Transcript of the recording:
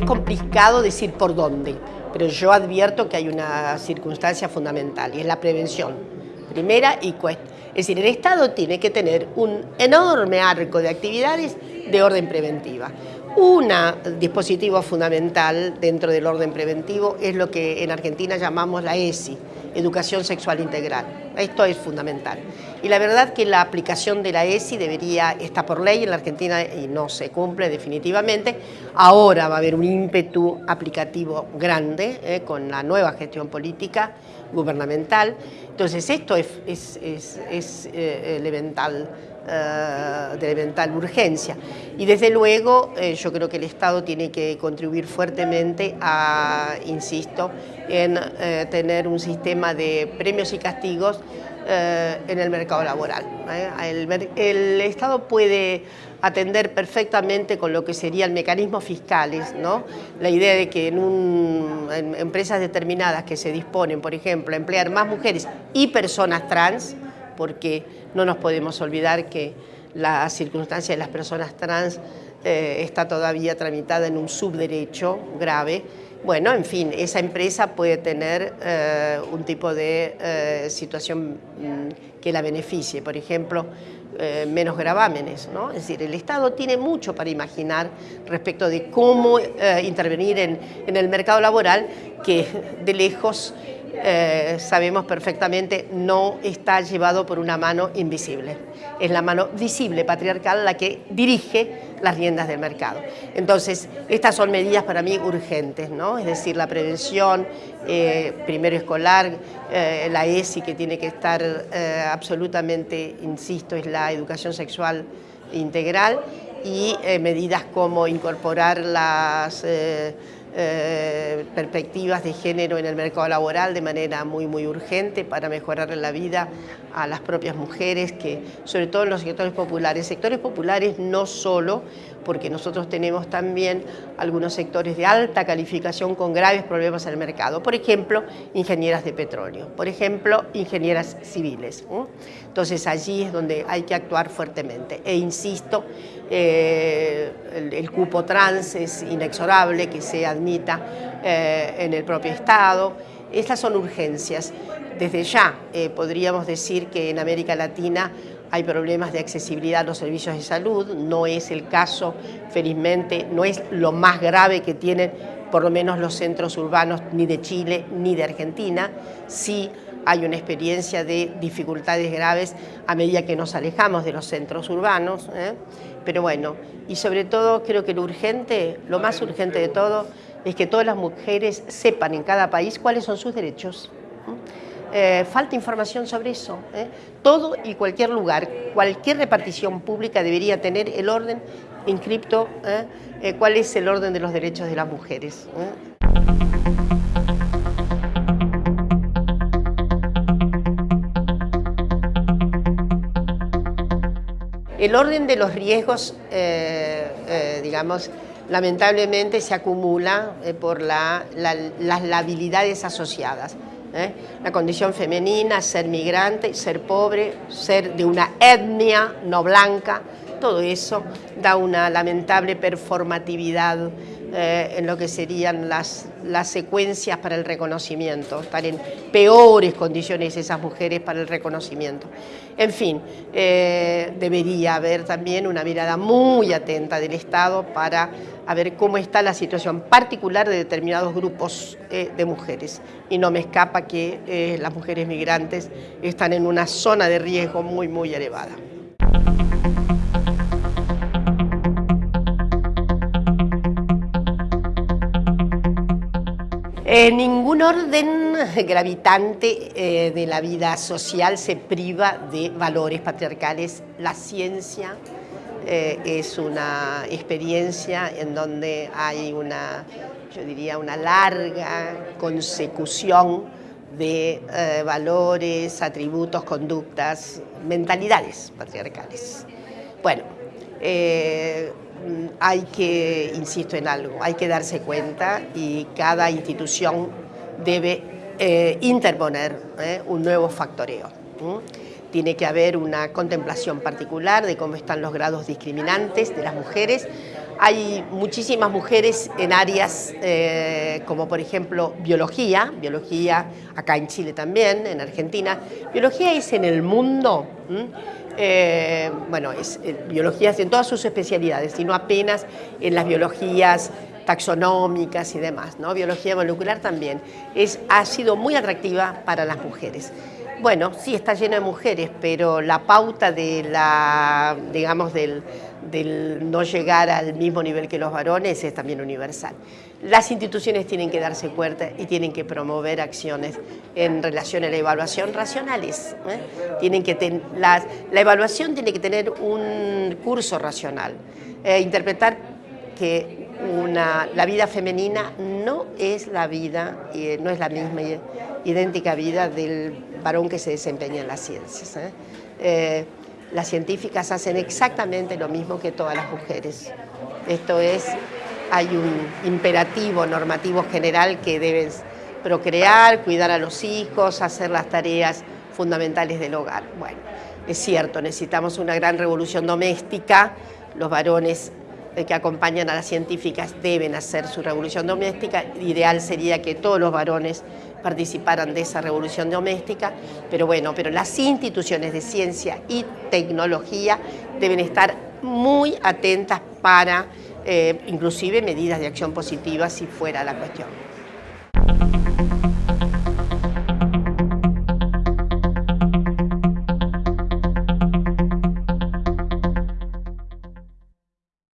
es complicado decir por dónde, pero yo advierto que hay una circunstancia fundamental y es la prevención. Primera y cuesta. Es decir, el Estado tiene que tener un enorme arco de actividades de orden preventiva. Un dispositivo fundamental dentro del orden preventivo es lo que en Argentina llamamos la ESI, Educación Sexual Integral. Esto es fundamental. Y la verdad que la aplicación de la ESI debería, está por ley en la Argentina y no se cumple definitivamente. Ahora va a haber un ímpetu aplicativo grande eh, con la nueva gestión política gubernamental. Entonces esto es, eh, elemental eh, de elemental urgencia. Y desde luego eh, yo creo que el Estado tiene que contribuir fuertemente a, insisto, en eh, tener un sistema de premios y castigos en el mercado laboral. El, Estado puede atender perfectamente con lo que serían mecanismos fiscales, ¿no? La idea de que en, en empresas determinadas que se disponen, por ejemplo, a emplear más mujeres y personas trans, porque no nos podemos olvidar que la circunstancia de las personas trans eh, está todavía tramitada en un subderecho grave. Bueno, en fin, esa empresa puede tener eh, un tipo de eh, situación mm, que la beneficie, por ejemplo, menos gravámenes. ¿no? Es decir, el Estado tiene mucho para imaginar respecto de cómo intervenir en, en el mercado laboral que de lejos eh, sabemos perfectamente no está llevado por una mano invisible. Es la mano visible patriarcal la que dirige las riendas del mercado. Entonces, estas son medidas para mí urgentes, ¿no? Es decir, la prevención, eh, primero escolar, eh, la ESI que tiene que estar absolutamente, insisto, es la educación sexual integral y medidas como incorporar las eh, perspectivas de género en el mercado laboral de manera muy, muy urgente para mejorar la vida a las propias mujeres, que sobre todo en los sectores populares. Sectores populares no solo, porque nosotros tenemos también algunos sectores de alta calificación con graves problemas en el mercado. Por ejemplo, ingenieras de petróleo, por ejemplo, ingenieras civiles. Entonces allí es donde hay que actuar fuertemente. E insisto, eh, el, cupo trans es inexorable que se admita eh, en el propio Estado. Estas son urgencias. Desde ya eh, podríamos decir que en América Latina hay problemas de accesibilidad a los servicios de salud, no es el caso, felizmente, no es lo más grave que tienen por lo menos los centros urbanos ni de Chile ni de Argentina, sí hay una experiencia de dificultades graves a medida que nos alejamos de los centros urbanos, ¿eh? pero bueno, y sobre todo creo que lo urgente, lo más urgente de todo, es que todas las mujeres sepan en cada país cuáles son sus derechos. Eh, falta información sobre eso. ¿eh? Todo y cualquier lugar, cualquier repartición pública debería tener el orden inscripto, ¿eh? cuál es el orden de los derechos de las mujeres. El orden de los riesgos, digamos, lamentablemente se acumula por las labilidades asociadas. ¿eh? la condición femenina, ser migrante, ser pobre, ser de una etnia no blanca, todo eso da una lamentable performatividad eh, en lo que serían las, las secuencias para el reconocimiento, estar en peores condiciones esas mujeres para el reconocimiento. En fin, eh, debería haber también una mirada muy atenta del Estado para ver cómo está la situación particular de determinados grupos eh, de mujeres. Y no me escapa que las mujeres migrantes están en una zona de riesgo muy, muy elevada. En ningún orden gravitante eh, de la vida social se priva de valores patriarcales. La ciencia eh, es una experiencia en donde hay una, yo diría, una larga consecución de eh, valores, atributos, conductas, mentalidades patriarcales. Bueno, hay que, insisto en algo, hay que darse cuenta y cada institución debe eh, interponer eh, un nuevo factoreo. Tiene que haber una contemplación particular de cómo están los grados discriminantes de las mujeres. Hay muchísimas mujeres en áreas eh, como por ejemplo biología, biología acá en Chile también, en Argentina. Biología es en el mundo, eh, bueno, es eh, biología en todas sus especialidades, y no apenas en las biologías taxonómicas y demás. Biología molecular también. Es, ha sido muy atractiva para las mujeres. Bueno, sí está lleno de mujeres, pero la pauta de la, digamos, del, no llegar al mismo nivel que los varones es también universal. Las instituciones tienen que darse cuenta y tienen que promover acciones en relación a la evaluación racionales. ¿eh? Tienen que la, evaluación tiene que tener un curso racional, eh, interpretar que una, la vida femenina no es la vida, eh, no es la misma idéntica vida del varón que se desempeña en las ciencias. ¿eh? Eh, las científicas hacen exactamente lo mismo que todas las mujeres. Esto es, hay un imperativo normativo general que deben procrear, cuidar a los hijos, hacer las tareas fundamentales del hogar. Bueno, es cierto, necesitamos una gran revolución doméstica, los varones que acompañan a las científicas deben hacer su revolución doméstica. Ideal sería que todos los varones participaran de esa revolución doméstica, pero bueno, pero las instituciones de ciencia y tecnología deben estar muy atentas para eh, inclusive medidas de acción positiva si fuera la cuestión.